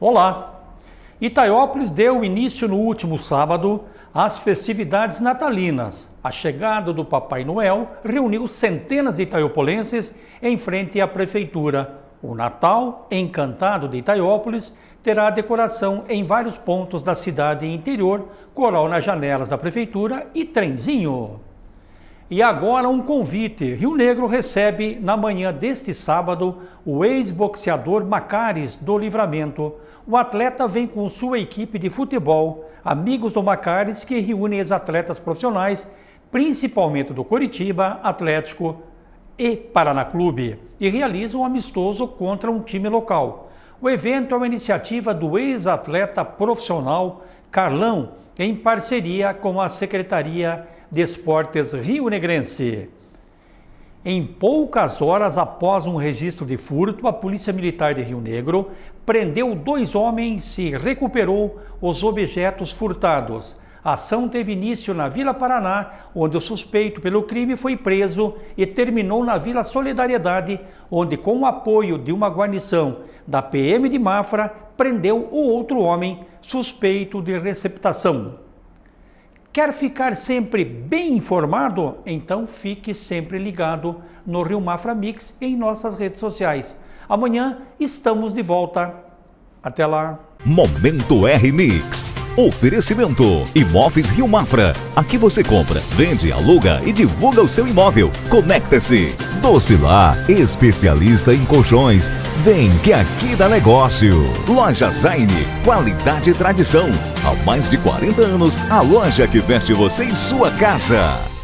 Olá! Itaiópolis deu início no último sábado às festividades natalinas. A chegada do Papai Noel reuniu centenas de itaiopolenses em frente à prefeitura. O Natal Encantado de Itaiópolis terá decoração em vários pontos da cidade interior, coral nas janelas da prefeitura e trenzinho. E agora um convite. Rio Negro recebe na manhã deste sábado o ex-boxeador Macares do Livramento. O atleta vem com sua equipe de futebol, amigos do Macares, que reúnem ex-atletas profissionais, principalmente do Coritiba, Atlético e Paraná Clube, e realizam um amistoso contra um time local. O evento é uma iniciativa do ex-atleta profissional Carlão, em parceria com a Secretaria de Esportes Rio Negrense. Em poucas horas após um registro de furto, a Polícia Militar de Rio Negro prendeu dois homens e recuperou os objetos furtados. A ação teve início na Vila Paraná, onde o suspeito pelo crime foi preso e terminou na Vila Solidariedade, onde, com o apoio de uma guarnição da PM de Mafra, prendeu o outro homem suspeito de receptação. Quer ficar sempre bem informado? Então fique sempre ligado no Rio Mafra Mix e em nossas redes sociais. Amanhã estamos de volta. Até lá. Momento R Mix. Oferecimento Imóveis Rio Mafra. Aqui você compra, vende, aluga e divulga o seu imóvel. Conecta-se. Docilar, especialista em colchões. Vem que aqui dá negócio. Loja Zaine, qualidade e tradição. Há mais de 40 anos, a loja que veste você em sua casa.